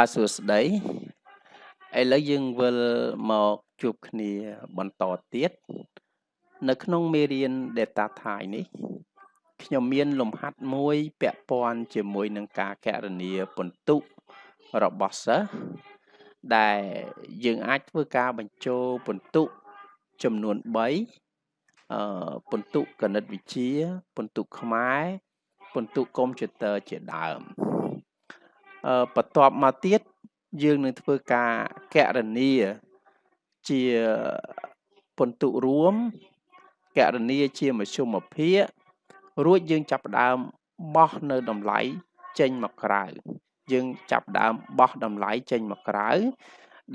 បាទសួស្តីឥឡូវយើងវិលមកជួបគ្នាបន្តទៀតនៅក្នុងមេរៀន data type នេះខ្ញុំមានលំហាត់មួយពាក់ព័ន្ធជាមួយនឹងការកណនាពិន្ទុរបស់សិស្សដែលយើងអាចធ្វើការបញ្ចូលពិន្ទុចំនួន3អឺពិន្ទុគណិតវិទ្យាពិន្ទុខ្មែរពិន្ទុកុំព្យូទ័រជាដើម បន្ទាប់មកទៀតយើងនឹងធ្វើការកណនាជាពិន្ទុរួមកណនាជាមធ្យមភាគរួចយើងចាប់ផ្ដើមបោះនៅតម្លៃចេញមកក្រៅ យើងចាប់ដើមបោះតម្លៃចេញមកក្រៅ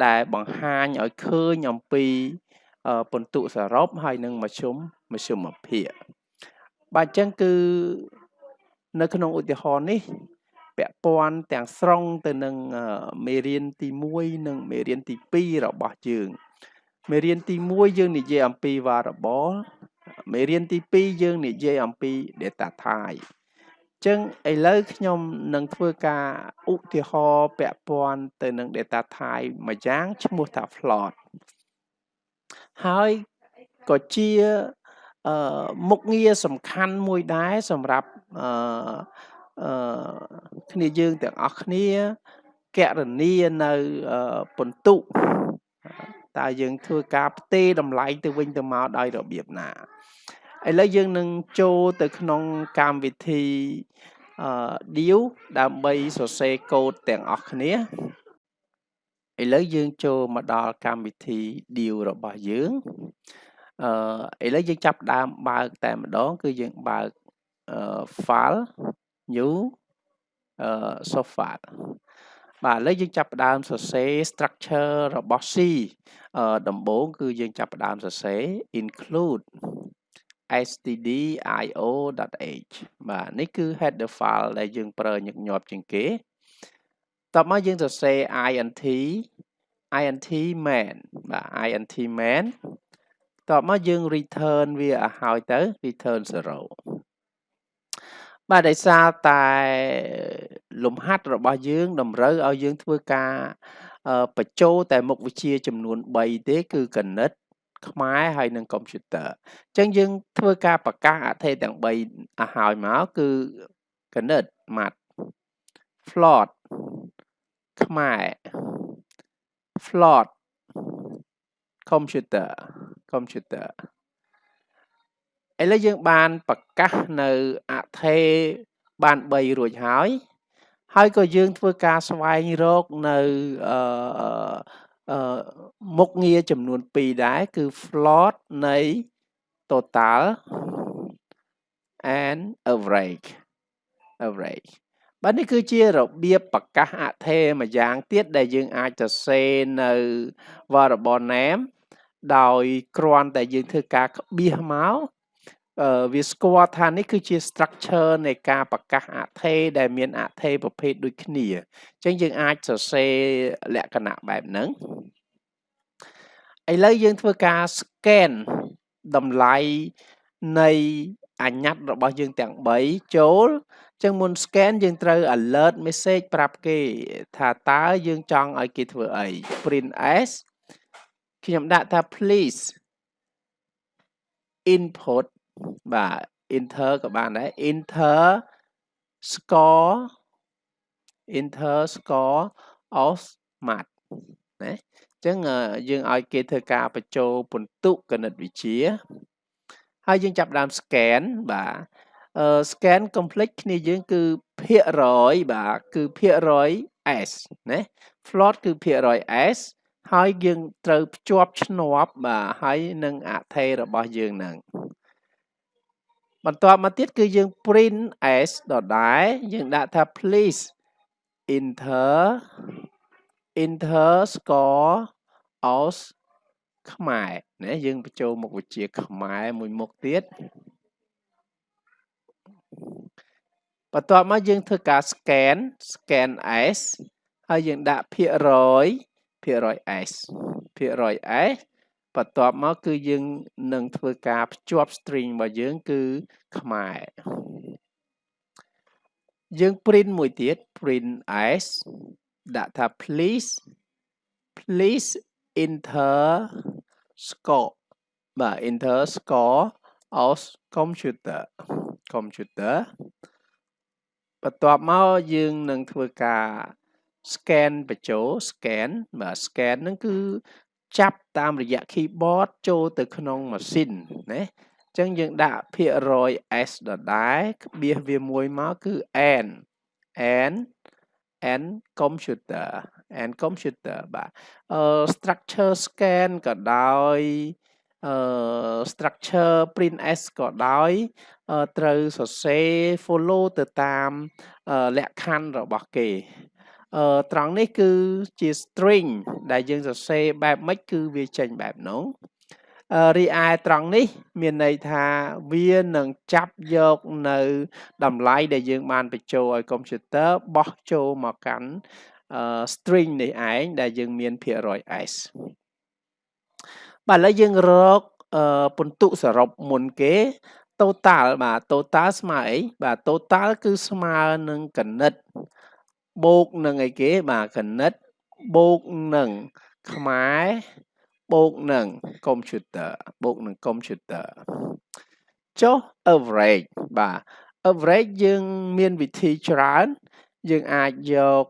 ដែលបង្ហាញឲ្យឃើញអំពីពិន្ទុសរុបហើយនឹងមធ្យមមធ្យមភាគបាទអញ្ចឹងគឺនៅក្នុងឧទាហរណ៍នេះ ពាក់ព័ន្ធទាំងស្រុងទៅនឹងមេរៀនទី1និងមេរៀនទី2របស់យើងមេរៀនទី1យើងនិយាយអំពី variable មេរៀនទី2យើងនិយាយអំពី data type ចឹងឥឡូវខ្ញុំនឹងធ្វើការឧទាហរណ៍ពាក់ព័ន្ធទៅនឹង data type មួយយ៉ាងឈ្មោះថា float ហើយក៏ជាមុខងារសំខាន់មួយដែរសម្រាប់អឺ អឺគ្នាយើងទាំងអស់គ្នាកណនានៅពិន្ទុតើយើងធ្វើការផ្ទេរតម្លៃទៅវិញទៅមកដោយរបៀបណាឥឡូវយើងនឹងចូលទៅក្នុងកម្មវិធីអឺ deal ដើម្បីសរសេរកូដទាំងអស់គ្នាឥឡូវយើងចូលមកដល់កម្មវិធី deal របស់យើងអឺឥឡូវយើងចាប់ដើមបើកតែម្ដង គឺយើងបើក file new uh, software បាទឥឡូវយើងចាប់ផ្ដើមសរសេរ structure របស់ C ដំបូងគឺយើងចាប់ផ្ដើមសរសេរ include stdio.h បាទនេះគឺ header file ដែលយើងប្រើញឹកញាប់ជាងគេតបមកយើងសរសេរ int int main បាទ int main តបមកយើង return វាឲ្យហើយទៅ return 0 បាទដោយសារតែលំហាត់របស់យើងតម្រូវឲ្យយើងធ្វើការបញ្ចូលតែមុខវិជ្ជាចំនួន3ទេគឺគណិត ខ្មែរហើយនិងកុំព្យូទ័រអញ្ចឹងយើងធ្វើការប្រកាសអថេទាំង3ឲ្យហើយមកគឺគណិតម៉ាត់ float ខ្មែរ float computer computer ឥឡូវយើងបានប្រកាសនៅអថេបាន3រួចហើយ ហើយក៏យើងធ្វើការស្វែងរកនៅអឺអឺមុខងារចំនួន2ដែរគឺ float នៃ total and average average បាទនេះគឺជារបៀបប្រកាសអថេមួយយ៉ាងទៀតដែលយើងអាចសរសេរនៅ variable name ដោយគ្រាន់តែយើងធ្វើការក្បៀសមក វាស្គាល់ថានេះគឺជា structure នៃការប្រកាសអថេដែលមានអថេប្រភេទដូចគ្នាអញ្ចឹងយើងអាចសរសេរលក្ខណៈបែបហ្នឹងឥឡូវយើងធ្វើការ scan តម្លៃនៃអញ្ញត្តិរបស់យើងទាំង3ចូលចឹងមុន scan យើងត្រូវ alert message ប្រាប់គេថាតើយើងចង់ឲ្យគេធ្វើអី print s ខ្ញុំដាក់ថា please input បាទ enter ក៏បានដែរ enter score enter score of math ណាអញ្ចឹងយើងឲ្យគេធ្វើការបញ្ចូលពិន្ទុគណិតវិទ្យាហើយយើងចាប់ដើម scan បាទអឺ scan complete គ្នាយើងគឺភាគរយបាទគឺភាគរយ s ណា float គឺភាគរយ s ហើយយើងត្រូវភ្ជាប់ឈ្នាប់បាទហើយនឹងអថេរបស់យើងហ្នឹង បន្ទាប់មកទៀតគឺយើង print s ដដែលយើងដាក់ថា please enter enter score os ខ្មែរណាយើងបញ្ចូលមុខវិជ្ជាខ្មែរមួយមុខទៀតបន្ទាប់មកយើងធ្វើការ scan scan s ហើយយើងដាក់ភាគរយភាគរយ s ភាគរយ s បន្ទាប់មកគឺយើងនឹងធ្វើការភ្ជាប់ string របស់យើងគឺខ្មែរយើង print មួយទៀត print s ដាក់ថា please please enter score បាទ enter score of computer computer បន្ទាប់មកយើងនឹងធ្វើការ scan បញ្ចូល scan បាទ scan ហ្នឹងគឺ ចាប់តាមរយៈ keyboard ចូលទៅក្នុងម៉ាស៊ីនណាអញ្ចឹងយើងដាក់ភាគរយ s ដដែលក្បៀសវាមួយមកគឺ n n and computer and computer បាទអឺ structure scan ក៏ដោយអឺ structure print s ក៏ដោយត្រូវសរសេរ follow ទៅតាមលក្ខខណ្ឌរបស់គេ អឺត្រង់នេះគឺជា string ដែលយើងសរសេរបែបម៉េចគឺវាចេញបែបនោះរីឯត្រង់នេះ មានន័យថាវានឹងចាប់យកនៅតម្លៃដែលយើងបានបញ្ចូលឲ្យកុំព្យូទ័របោះចូលមកកាន់ string នេះឯងដែលយើងមានភាគរយ s បាទឥឡូវយើងរកពិន្ទុសរុបមុនគេ total បាទ total ស្មើអីបាទ total គឺស្មើនឹងកណិត បូកនឹងអីគេបាទកណិតបូកនឹងខ្មែរបូកនឹង computer បូកនឹង computer ចុះ average បាទ average យើងមានវិធីច្រើនយើងអាចយក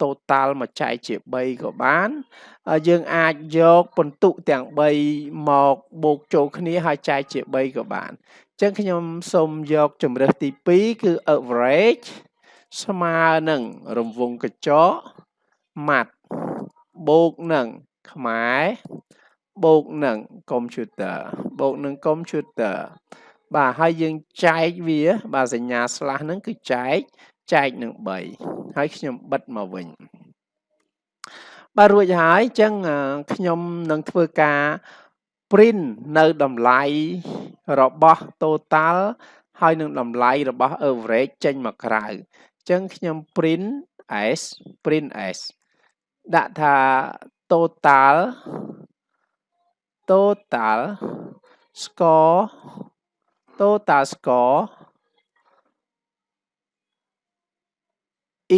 total មកចែកជា3ក៏បានយើងអាចយកពិន្ទុទាំង3មកបូកចូលគ្នាហើយចែកជា3ក៏បានអញ្ចឹងខ្ញុំសូមយកជំរើសទី2គឺ average ស្មើនឹងរង្វង់កញ្ចក់ម៉ាត់បូកនឹងខ្មែរបូកនឹង computer បូកនឹង computer បាទហើយយើងចែកវា បាទសញ្ញា slash ហ្នឹងគឺចែកចែកនឹង3ហើយខ្ញុំបិទមកវិញបាទរួចហើយអញ្ចឹងខ្ញុំនឹងធ្វើការ print នៅតម្លៃរបស់ total ហើយនឹងតម្លៃរបស់ average ចេញមកក្រៅអញ្ចឹងខ្ញុំ print s print s ដាក់ថា total total score total score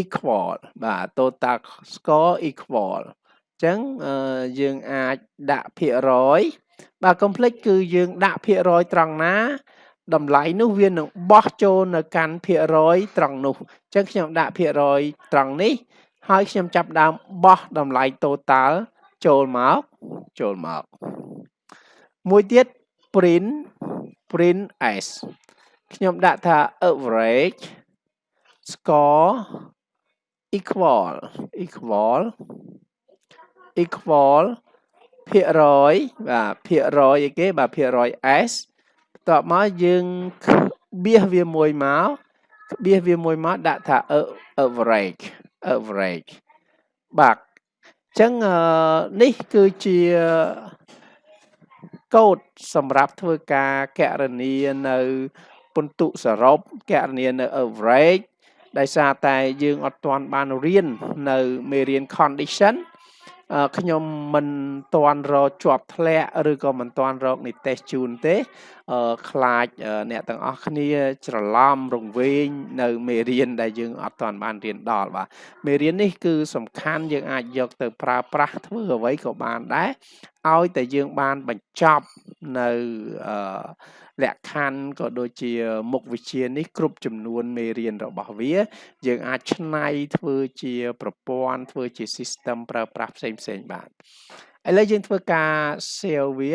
equal បាទ total score equal អញ្ចឹងយើងអាចដាក់ភាគរយបាទ complex គឺយើងដាក់ភាគរយត្រង់ណា តម្លៃនោះវានឹងបោះចូលនៅកាន់ភាគរយត្រង់នោះអញ្ចឹងខ្ញុំដាក់ភាគរយត្រង់នេះ ហើយខ្ញុំចាប់ដើមបោះតម្លៃ total ចូលមកចូលមកមួយទៀត print print s ខ្ញុំដាក់ថា average score equal equal equal ភាគរយបាទភាគរយអីគេបាទភាគរយ s បន្ទាប់មកយើងបៀសវាមួយមកបៀសវាមួយមកដាក់ថា average average បាទអញ្ចឹងនេះគឺជាកូដសម្រាប់ធ្វើការកណនានៅពិន្ទុសរុបកណនានៅ average ដោយសារតែយើងអត់ទាន់បានរៀននៅមេរៀន condition ខ្ញុំមិនទាន់រកជាប់ធ្លាក់ឬក៏មិនទាន់រកនិទេសជូនទេខ្លាចអ្នកទាំងអស់គ្នាច្រឡំរង្វេងនៅមេរៀនដែលយើងអត់ទាន់បានរៀនដល់បាទមេរៀននេះគឺសំខាន់យើងអាចយកទៅប្រើប្រាស់ធ្វើអ្វីក៏បានដែរឲ្យតែយើងបានបញ្ចប់នៅលក្ខខណ្ឌក៏ដូចជាមុខវិជ្ជានេះគ្រប់ចំនួនមេរៀនរបស់វា យើងអាចឆ្នៃធ្វើជាប្រព័ន្ធធ្វើជា system ប្រើប្រាស់ផ្សេងផ្សេងបានឥឡូវយើងធ្វើការ save វា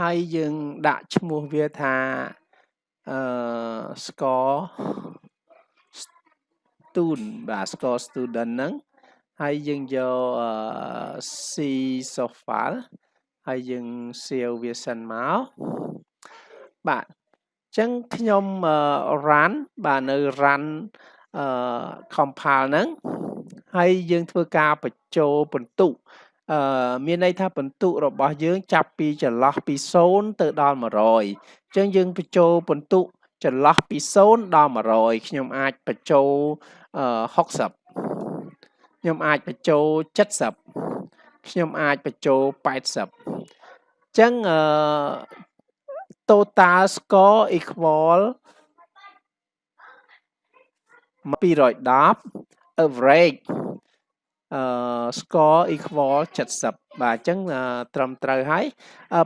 ហើយយើងដាក់ឈ្មោះវាថាអឺ score student បាទ score student ហ្នឹង ហើយយើងយក C soft file ហើយយើង save វាសិនមកបាទអញ្ចឹងខ្ញុំ run បាទនៅ run អឺ compile ហ្នឹងហើយយើងធ្វើការបញ្ចូលបន្ទុកអឺមានន័យថាបន្ទុករបស់យើងចាប់ពីចន្លោះពី0ទៅដល់100អញ្ចឹងយើងបញ្ចូលបន្ទុកចន្លោះពី0ដល់100ខ្ញុំអាចបញ្ចូល60 ខ្ញុំអាចបញ្ចូល70ខ្ញុំអាចបញ្ចូល80អញ្ចឹងអឺ total score equal 210 average អឺ score equal 70បាទអញ្ចឹងត្រឹមត្រូវហើយ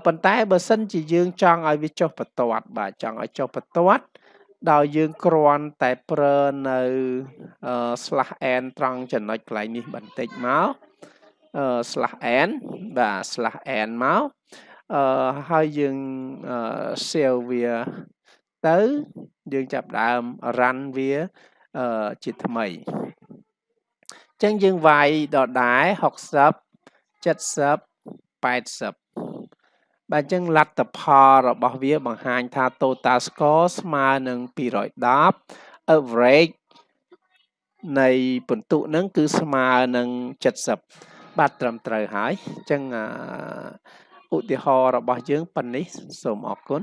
ប៉ុន្តែបើសិនជាយើងចង់ឲ្យវាចុះបន្ទាត់បាទចង់ឲ្យចុះបន្ទាត់ ដោយយើងគ្រាន់តែប្រើនៅ slash n ត្រង់ចំណុចកន្លែងនេះបន្តិចមក slash n បាទ slash n មកអឺហើយយើង save វាទៅយើងចាប់ដើម run វាអឺជាថ្មីចឹងយើងវាយដដែល60 70 80 បាទអញ្ចឹងលទ្ធផលរបស់វាបង្ហាញថា total score ស្មើនឹង210 average នៃពិន្ទុហ្នឹងគឺស្មើនឹង70បាទត្រឹមត្រូវហើយអញ្ចឹងឧទាហរណ៍របស់យើងប៉ុណ្នេះសូមអរគុណ